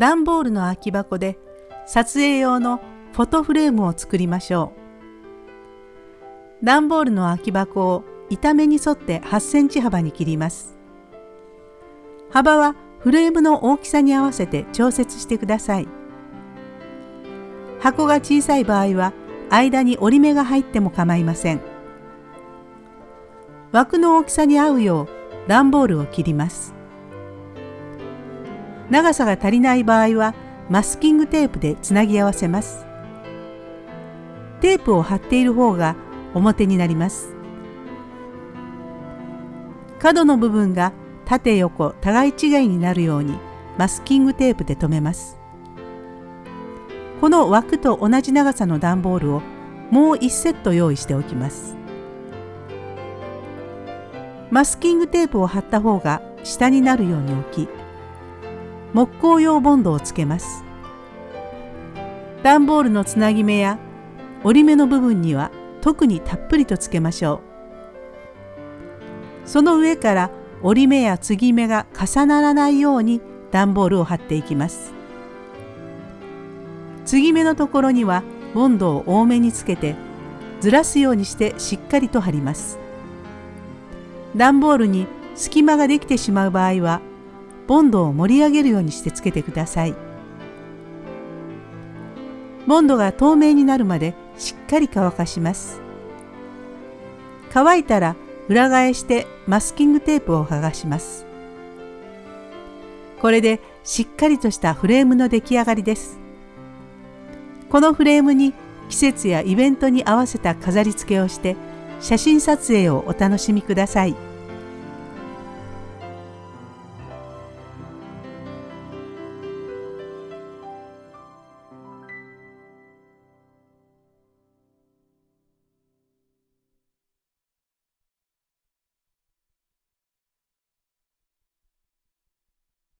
段ボールの空き箱で撮影用のフォトフレームを作りましょう。段ボールの空き箱を板目に沿って8センチ幅に切ります。幅はフレームの大きさに合わせて調節してください。箱が小さい場合は間に折り目が入っても構いません。枠の大きさに合うよう段ボールを切ります。長さが足りない場合はマスキングテープでつなぎ合わせます。テープを貼っている方が表になります。角の部分が縦横互い違いになるようにマスキングテープで留めます。この枠と同じ長さの段ボールをもう1セット用意しておきます。マスキングテープを貼った方が下になるように置き木工用ボンドをつけます。段ボールのつなぎ目や折り目の部分には特にたっぷりとつけましょう。その上から折り目や継ぎ目が重ならないように段ボールを貼っていきます。継ぎ目のところにはボンドを多めにつけてずらすようにしてしっかりと貼ります。段ボールに隙間ができてしまう場合はボンドを盛り上げるようにしてつけてください。ボンドが透明になるまでしっかり乾かします。乾いたら裏返してマスキングテープを剥がします。これでしっかりとしたフレームの出来上がりです。このフレームに季節やイベントに合わせた飾り付けをして写真撮影をお楽しみください。